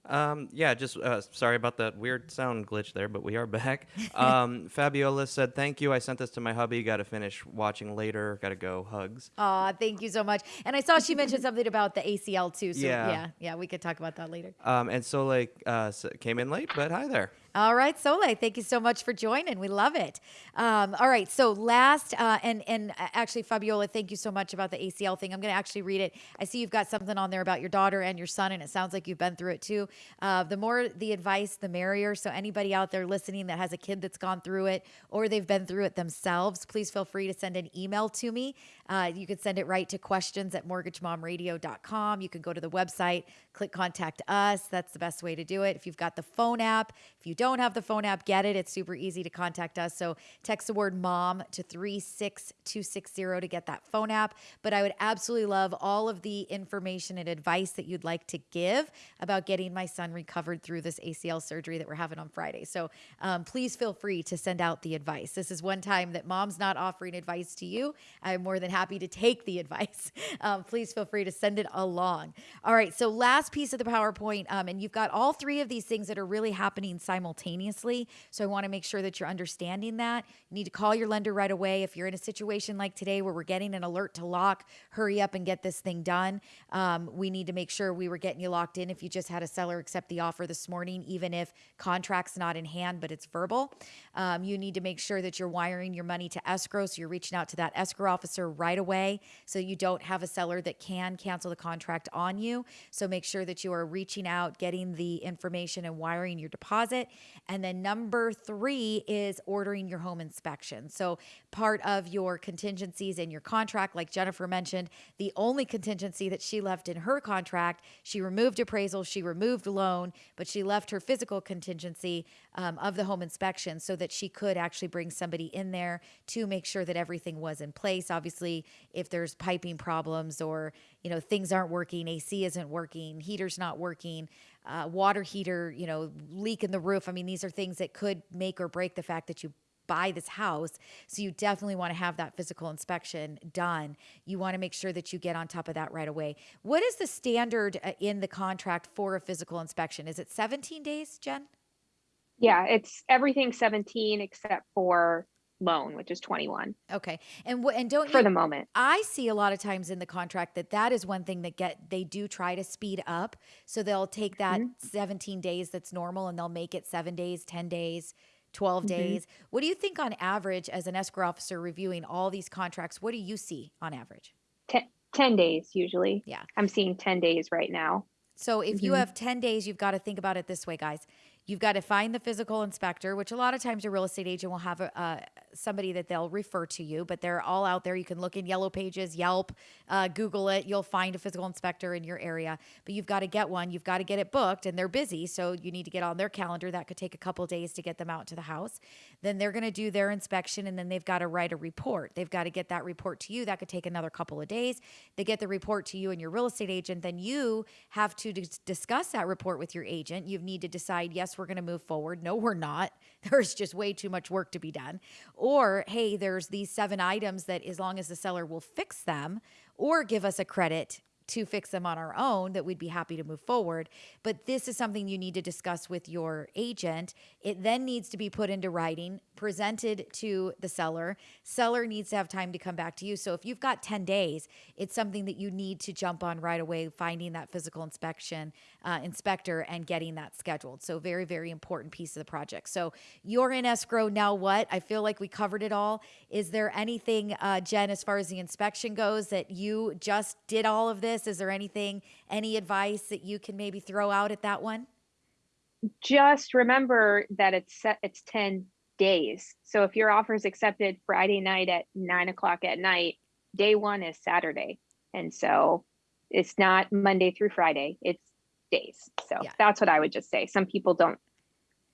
Um, yeah, just uh, sorry about that weird sound glitch there, but we are back. Um, Fabiola said, "Thank you. I sent this to my hubby. Got to finish watching later. Got to go. Hugs." Aw, thank you so much. And I saw she mentioned something about the ACL too. So yeah, Yeah. yeah, we could talk about that later. Um, and so like uh, came in late, but hi there. All right, Soleil, thank you so much for joining. We love it. Um, all right, so last, uh, and and uh, actually, Fabiola, thank you so much about the ACL thing. I'm going to actually read it. I see you've got something on there about your daughter and your son, and it sounds like you've been through it too. Uh, the more the advice, the merrier. So anybody out there listening that has a kid that's gone through it or they've been through it themselves, please feel free to send an email to me. Uh, you can send it right to questions at mortgagemomradio.com. You can go to the website, click contact us. That's the best way to do it. If you've got the phone app, if you don't have the phone app, get it. It's super easy to contact us. So text the word mom to 36260 to get that phone app. But I would absolutely love all of the information and advice that you'd like to give about getting my son recovered through this ACL surgery that we're having on Friday. So um, please feel free to send out the advice. This is one time that mom's not offering advice to you. I'm more than happy to take the advice. Um, please feel free to send it along. All right. So last piece of the PowerPoint, um, and you've got all three of these things that are really happening simultaneously. So I want to make sure that you're understanding that. You need to call your lender right away. If you're in a situation like today where we're getting an alert to lock, hurry up and get this thing done. Um, we need to make sure we were getting you locked in if you just had a seller accept the offer this morning, even if contract's not in hand, but it's verbal. Um, you need to make sure that you're wiring your money to escrow. So you're reaching out to that escrow officer right away so you don't have a seller that can cancel the contract on you. So make sure that you are reaching out, getting the information, and wiring your deposit. And then number three is ordering your home inspection. So part of your contingencies in your contract, like Jennifer mentioned, the only contingency that she left in her contract, she removed appraisal, she removed loan, but she left her physical contingency um, of the home inspection so that she could actually bring somebody in there to make sure that everything was in place. Obviously, if there's piping problems or you know things aren't working, AC isn't working, heater's not working, uh, water heater, you know, leak in the roof. I mean, these are things that could make or break the fact that you buy this house. So you definitely want to have that physical inspection done. You want to make sure that you get on top of that right away. What is the standard uh, in the contract for a physical inspection? Is it 17 days, Jen? Yeah, it's everything 17 except for loan, which is 21 Okay. And what and don't for you, the moment. I see a lot of times in the contract that that is one thing that get they do try to speed up. So they'll take that Mm-hmm. 17 days that's normal and they'll make it 7 days, 10 days, 12 Mm-hmm. days. What do you think on average as an escrow officer reviewing all these contracts? What do you see on average? Ten, 10 days usually. Yeah. I'm seeing 10 days right now. So if you Mhm. have 10 days, you've got to think about it this way, guys. You've got to find the physical inspector, which a lot of times your real estate agent will have a, uh, somebody that they'll refer to you, but they're all out there. You can look in Yellow Pages, Yelp, uh, Google it. You'll find a physical inspector in your area, but you've got to get one. You've got to get it booked, and they're busy, so you need to get on their calendar. That could take a couple days to get them out to the house. Then they're going to do their inspection, and then they've got to write a report. They've got to get that report to you. That could take another couple of days. They get the report to you and your real estate agent. Then you have to dis- discuss that report with your agent. You need to decide, yes, we're going to move forward. No, we're not. There's just way too much work to be done. Or, hey, there's these seven items that as long as the seller will fix them or give us a credit to fix them on our own that we'd be happy to move forward. But this is something you need to discuss with your agent. It then needs to be put into writing, presented to the seller. Seller needs to have time to come back to you. So if you've got 10 days, it's something that you need to jump on right away, finding that physical inspection uh, inspector and getting that scheduled. So very, very important piece of the project. So you're in escrow now. What? I feel like we covered it all. Is there anything, uh, Jen, as far as the inspection goes, that you just did all of this? Is there anything, any advice that you can maybe throw out at that one? Just remember that it's it's 10 days. So if your offer is accepted Friday night at nine o'clock at night, day one is Saturday. And so it's not Monday through Friday, it's days. So Yeah. that's what I would just say. Some people don't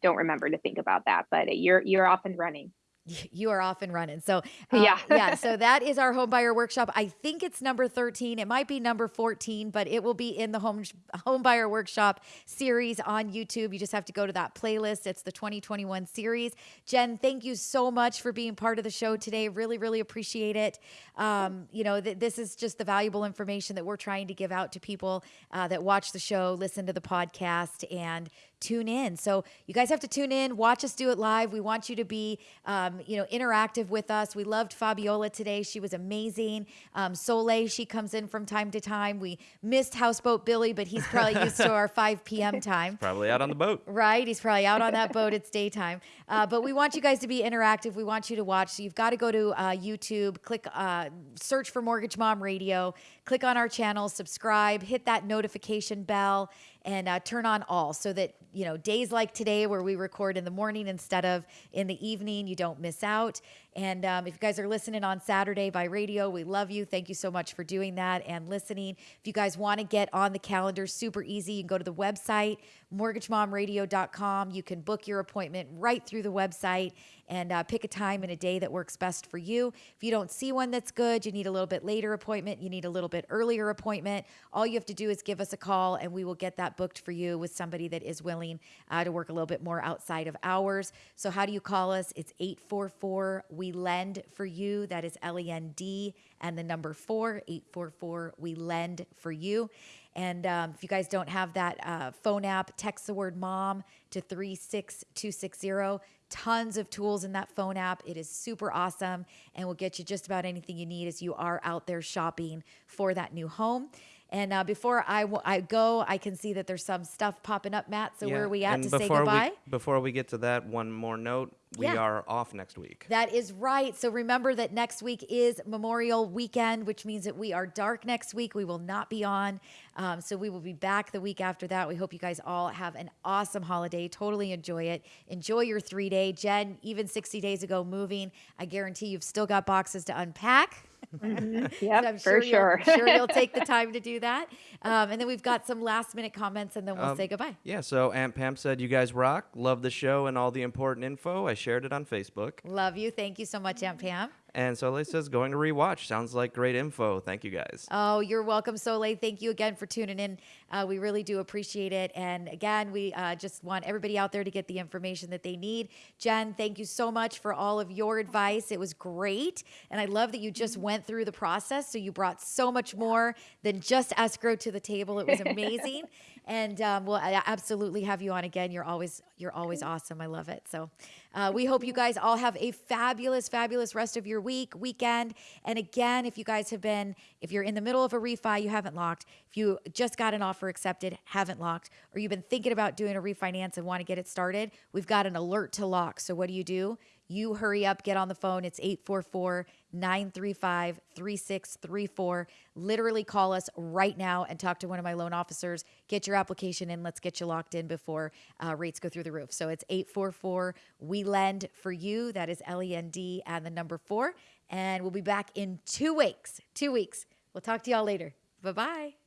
don't remember to think about that, but you're you're off and running. You are off and running. So uh, Yeah. yeah. So that is our home buyer workshop. I think it's number 13. It might be number 14, but it will be in the home home buyer workshop series on YouTube. You just have to go to that playlist. It's the 2021 series. Jen, thank you so much for being part of the show today. Really, really appreciate it. Um, you know, th- this is just the valuable information that we're trying to give out to people uh, that watch the show, listen to the podcast, and tune in. So you guys have to tune in, watch us do it live. We want you to be, um, you know, interactive with us. We loved Fabiola today; she was amazing. Um, Soleil, she comes in from time to time. We missed Houseboat Billy, but he's probably used to our 5 p.m. time. Probably out on the boat. Right. He's probably out on that boat. It's daytime. Uh, but we want you guys to be interactive. We want you to watch. So you've got to go to uh, YouTube, click, uh, search for Mortgage Mom Radio, click on our channel, subscribe, hit that notification bell, and uh, turn on all so that, you know, days like today where we record in the morning instead of in the evening, you don't miss out. And um, if you guys are listening on Saturday by radio, we love you. Thank you so much for doing that and listening. If you guys want to get on the calendar, super easy. You can go to the website, mortgagemomradio.com. You can book your appointment right through the website and uh, pick a time and a day that works best for you. If you don't see one that's good, you need a little bit later appointment, you need a little bit earlier appointment. All you have to do is give us a call and we will get that booked for you with somebody that is willing uh, to work a little bit more outside of hours. So, how do you call us? It's 844 We Lend for You. That is L E N D and the number four, 844 We Lend for You. And um, if you guys don't have that uh, phone app, text the word mom to 36260. Tons of tools in that phone app. It is super awesome and will get you just about anything you need as you are out there shopping for that new home. And uh, before I, w- I go, I can see that there's some stuff popping up, Matt. So where are we at and to say before goodbye? We, before we get to that, one more note. We Yeah. are off next week. That is right. So remember that next week is Memorial Weekend, which means that we are dark next week. We will not be on. Um, so we will be back the week after that. We hope you guys all have an awesome holiday. Totally enjoy it. Enjoy your three day. Jen, even 60 days ago moving, I guarantee you've still got boxes to unpack. Yep, So I'm for you'll- sure. sure you'll take the time to do that. Um, and then we've got some last minute comments and then we'll Um, say goodbye. Yeah, so Aunt Pam said, You guys rock. Love the show and all the important info. I shared it on Facebook. Love you. Thank you so much, Aunt Pam. And Soleil says, Going to rewatch. Sounds like great info. Thank you guys. Oh, you're welcome, Soleil. Thank you again for tuning in. Uh, we really do appreciate it. And again, we uh, just want everybody out there to get the information that they need. Jen, thank you so much for all of your advice. It was great. And I love that you just went through the process. So you brought so much more than just escrow to the table. It was amazing. And um, we'll absolutely have you on again. You're always you're always awesome. I love it. So uh, we hope you guys all have a fabulous, fabulous rest of your week, weekend. And again, if you guys have been, if you're in the middle of a refi, you haven't locked, if you just got an offer accepted, haven't locked, or you've been thinking about doing a refinance and want to get it started, we've got an alert to lock. So what do you do? You hurry up, get on the phone. It's 844 935 3634. Literally call us right now and talk to one of my loan officers. Get your application in. Let's get you locked in before uh, rates go through the roof. So it's 844 We Lend for You. That is L E N D and the number four. And we'll be back in two weeks. Two weeks. We'll talk to y'all later. Bye bye.